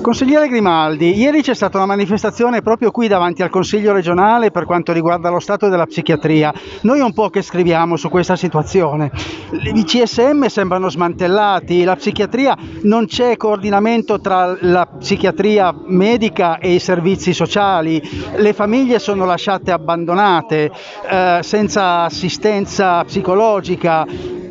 Consigliere Grimaldi, ieri c'è stata una manifestazione proprio qui davanti al Consiglio regionale per quanto riguarda lo stato della psichiatria. Noi un po' che scriviamo su questa situazione. I CSM sembrano smantellati, la psichiatria non c'è coordinamento tra la psichiatria medica e i servizi sociali, le famiglie sono lasciate abbandonate, eh, senza assistenza psicologica,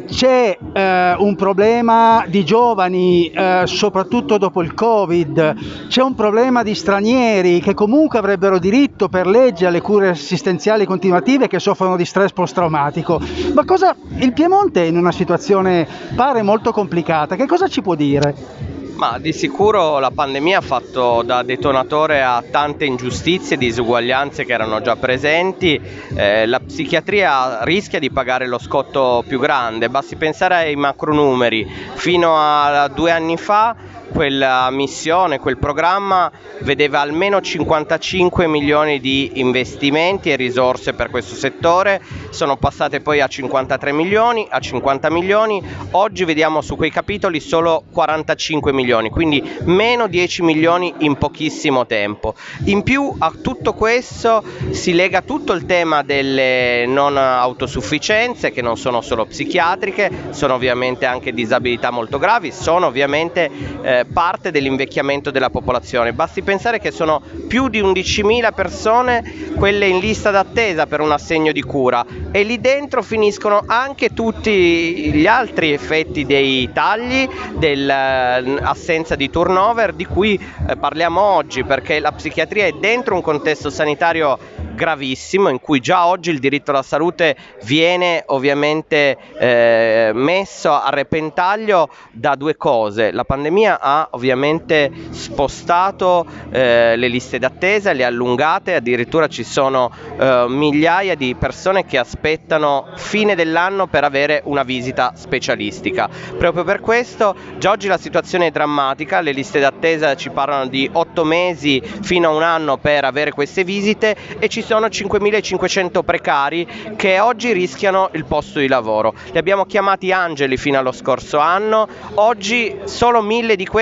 c'è eh, un problema di giovani, eh, soprattutto dopo il Covid, c'è un problema di stranieri che comunque avrebbero diritto per legge alle cure assistenziali continuative che soffrono di stress post-traumatico. Ma cosa il Piemonte è in una situazione pare molto complicata, che cosa ci può dire? Ma di sicuro la pandemia ha fatto da detonatore a tante ingiustizie e disuguaglianze che erano già presenti. Eh, la psichiatria rischia di pagare lo scotto più grande, basti pensare ai macronumeri. Fino a due anni fa quella missione, quel programma vedeva almeno 55 milioni di investimenti e risorse per questo settore, sono passate poi a 53 milioni, a 50 milioni, oggi vediamo su quei capitoli solo 45 milioni, quindi meno 10 milioni in pochissimo tempo. In più a tutto questo si lega tutto il tema delle non autosufficienze che non sono solo psichiatriche, sono ovviamente anche disabilità molto gravi, sono ovviamente eh, parte dell'invecchiamento della popolazione. Basti pensare che sono più di 11.000 persone quelle in lista d'attesa per un assegno di cura e lì dentro finiscono anche tutti gli altri effetti dei tagli, dell'assenza di turnover di cui eh, parliamo oggi perché la psichiatria è dentro un contesto sanitario gravissimo in cui già oggi il diritto alla salute viene ovviamente eh, messo a repentaglio da due cose. La pandemia ha ovviamente spostato eh, le liste d'attesa, le ha allungate, addirittura ci sono eh, migliaia di persone che aspettano fine dell'anno per avere una visita specialistica. Proprio per questo già oggi la situazione è drammatica, le liste d'attesa ci parlano di 8 mesi fino a un anno per avere queste visite e ci sono 5.500 precari che oggi rischiano il posto di lavoro. Li abbiamo chiamati angeli fino allo scorso anno, oggi solo 1.000 di questi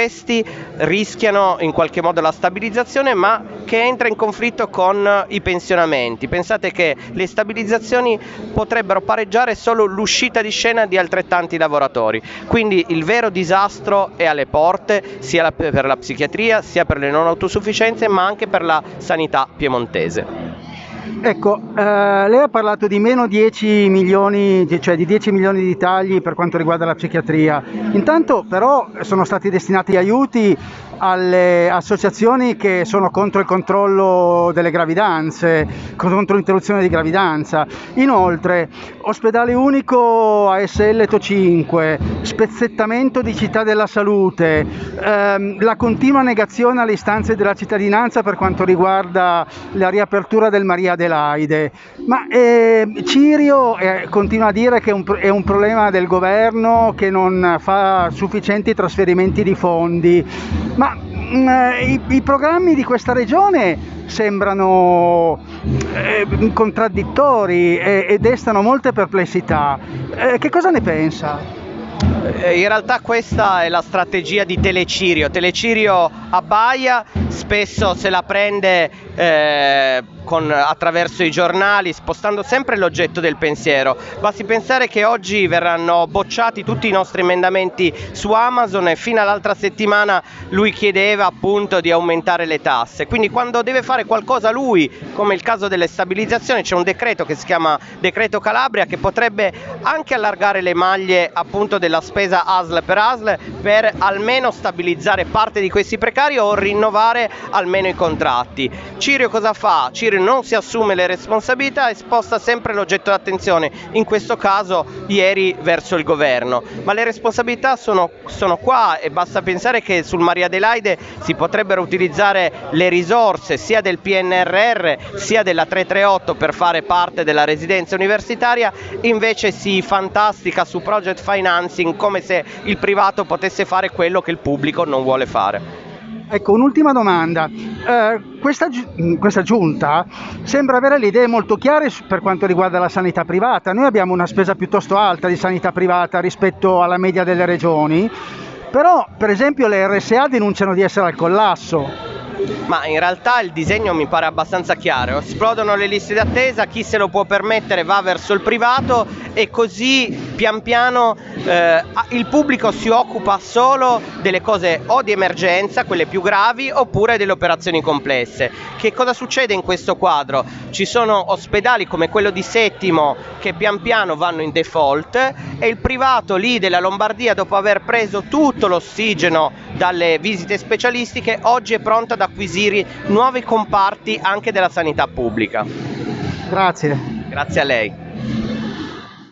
rischiano in qualche modo la stabilizzazione ma che entra in conflitto con i pensionamenti. Pensate che le stabilizzazioni potrebbero pareggiare solo l'uscita di scena di altrettanti lavoratori. Quindi il vero disastro è alle porte sia per la psichiatria sia per le non autosufficienze ma anche per la sanità piemontese. Ecco, eh, lei ha parlato di meno 10 milioni, cioè di 10 milioni di tagli per quanto riguarda la psichiatria. Intanto però sono stati destinati aiuti alle associazioni che sono contro il controllo delle gravidanze, contro l'interruzione di gravidanza. Inoltre, ospedale unico ASL TO 5, spezzettamento di città della salute, ehm, la continua negazione alle istanze della cittadinanza per quanto riguarda la riapertura del Maria Adelaide. Ma eh, Cirio eh, continua a dire che è un, è un problema del governo che non fa sufficienti trasferimenti di fondi. Ma i, i, programmi di questa regione sembrano eh, contraddittori e, e, destano molte perplessità. Eh, che cosa ne pensa? Eh, in realtà questa è la strategia di Telecirio. Telecirio abbaia, spesso se la prende eh, con, attraverso i giornali, spostando sempre l'oggetto del pensiero. Basti pensare che oggi verranno bocciati tutti i nostri emendamenti su Amazon e fino all'altra settimana lui chiedeva appunto di aumentare le tasse. Quindi quando deve fare qualcosa lui, come il caso delle stabilizzazioni, c'è un decreto che si chiama decreto Calabria che potrebbe anche allargare le maglie appunto della spesa ASL per ASL per almeno stabilizzare parte di questi precari o rinnovare almeno i contratti. Cirio cosa fa? Cirio non si assume le responsabilità e sposta sempre l'oggetto d'attenzione, in questo caso ieri verso il governo. Ma le responsabilità sono, sono qua e basta pensare che sul Maria Adelaide si potrebbero utilizzare le risorse sia del PNRR sia della 338 per fare parte della residenza universitaria, invece si fantastica su project financing come se il privato potesse fare quello che il pubblico non vuole fare. Ecco, un'ultima domanda. Eh, questa, questa, giunta sembra avere le idee molto chiare per quanto riguarda la sanità privata. Noi abbiamo una spesa piuttosto alta di sanità privata rispetto alla media delle regioni, però per esempio le RSA denunciano di essere al collasso. Ma in realtà il disegno mi pare abbastanza chiaro, esplodono le liste d'attesa, chi se lo può permettere va verso il privato e così pian piano eh, il pubblico si occupa solo delle cose o di emergenza, quelle più gravi, oppure delle operazioni complesse. Che cosa succede in questo quadro? Ci sono ospedali come quello di Settimo che pian piano vanno in default e il privato lì della Lombardia dopo aver preso tutto l'ossigeno dalle visite specialistiche oggi è pronto ad acquisire nuovi comparti anche della sanità pubblica. Grazie. Grazie a lei.